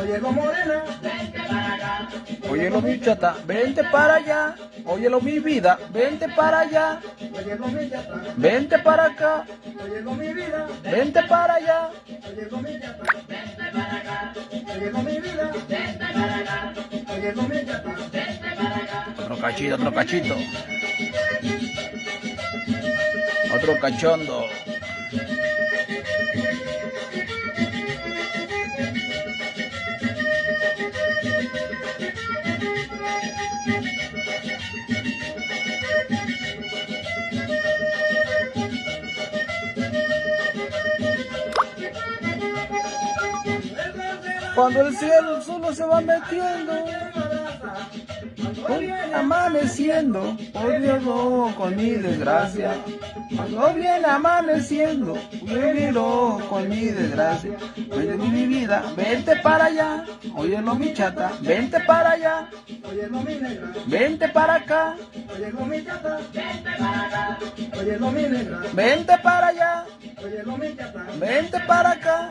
Óyelo morena, vente para acá. Óyelo mi chata, vente para allá. Óyelo mi vida, vente para allá. óyelo mi chata, Vente para acá, óyelo mi vida, vente para allá. óyelo mi chata, Vente para acá, óyelo mi vida, vente para acá, óyelo mi chata, vente para acá. Otro cachito, otro cachito. Otro cachondo. Cuando el cielo solo se va metiendo, hoy viene amaneciendo, oh Dios no, con mi desgracia. Cuando viene amaneciendo, yo miro con mi desgracia. Oye mi vida, vente para allá, óyelo mi chata, vente para allá, óyelo mi negra, vente para acá, óyelo mi chata, Vente para acá, óyelo mi negra, vente para allá, óyelo mi chata, vente para acá.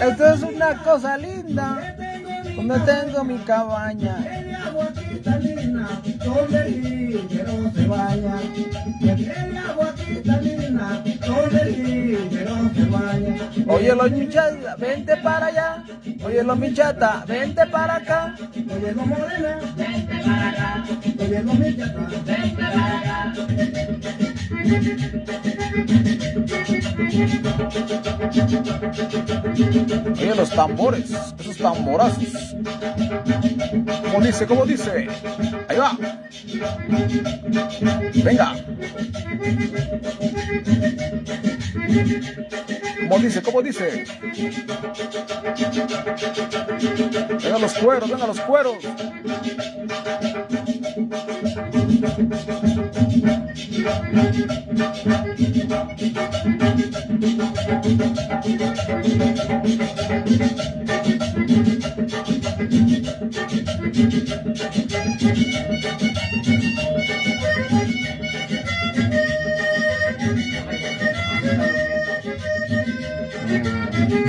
Esto es una cosa linda, donde tengo mi cabaña. Óyelo mi chata, vente para allá. Óyelo mi chata, vente para acá. Óyelo morena, vente para acá, óyelo mi chata, vente para acá. Oye los tambores, esos tamborazos. ¿Cómo dice? ¿Cómo dice? Ahí va. Venga. ¿Cómo dice? ¿Cómo dice? Venga los cueros, venga los cueros.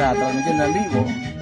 啊，咱见到理我。